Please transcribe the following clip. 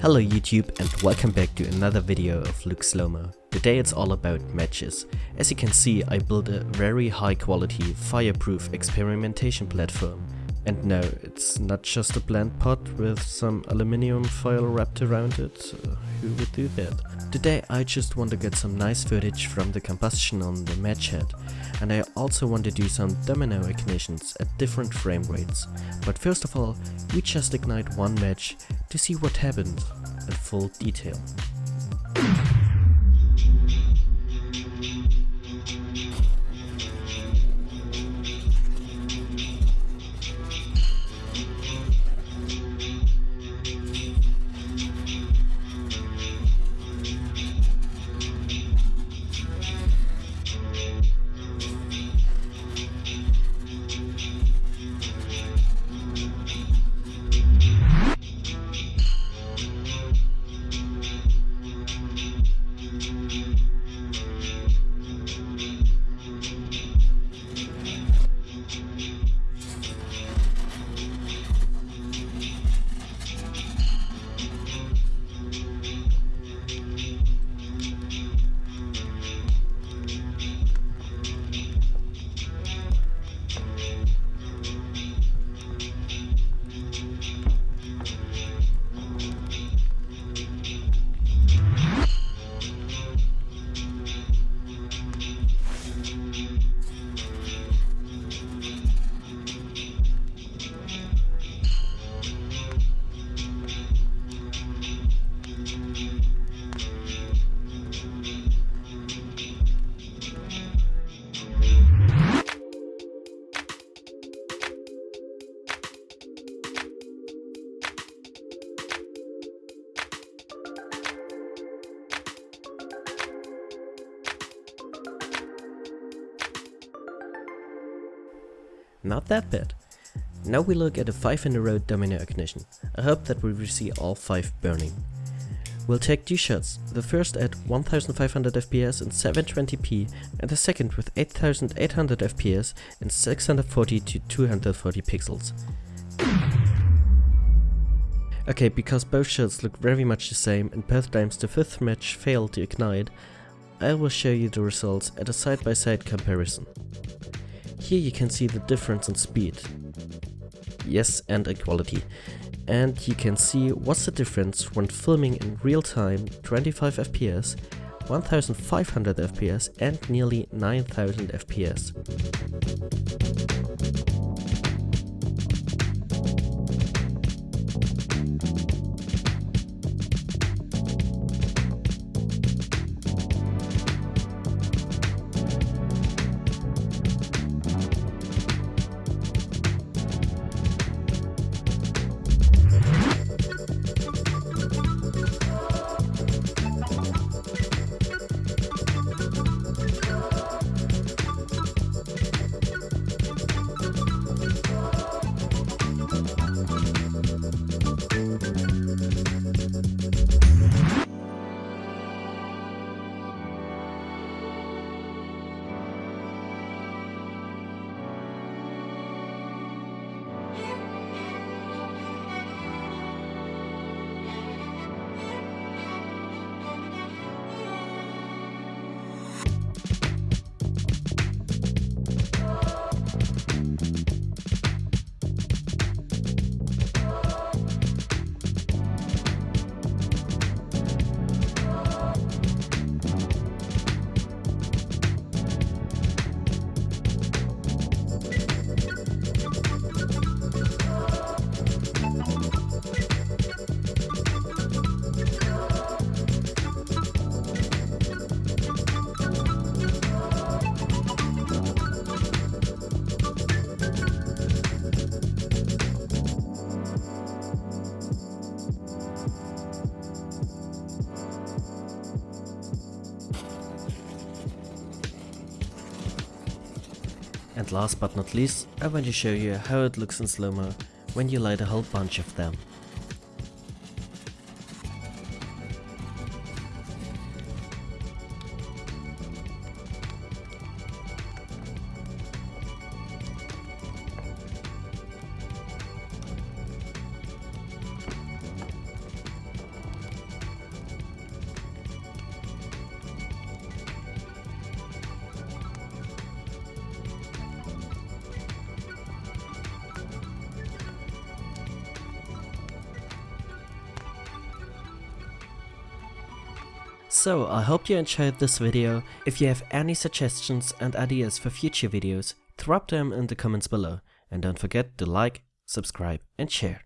Hello YouTube and welcome back to another video of Luke Slowmo. Today it's all about matches. As you can see I built a very high quality fireproof experimentation platform. And no, it's not just a blend pot with some aluminium foil wrapped around it, uh, who would do that? Today I just want to get some nice footage from the combustion on the match head and I also want to do some domino ignitions at different frame rates. But first of all, we just ignite one match to see what happened in full detail. Not that bad. Now we look at a 5 in a row domino ignition. I hope that we will see all 5 burning. We'll take two shots, the first at 1500 fps in 720p and the second with 8800 fps in 640 to 240 pixels. Okay, because both shots look very much the same and both times the fifth match failed to ignite, I will show you the results at a side-by-side -side comparison. Here you can see the difference in speed. Yes, and equality. And you can see what's the difference when filming in real time 25 FPS, 1500 FPS and nearly 9000 FPS. And last but not least, I want to show you how it looks in slow-mo when you light a whole bunch of them. So I hope you enjoyed this video. If you have any suggestions and ideas for future videos, drop them in the comments below and don't forget to like, subscribe and share.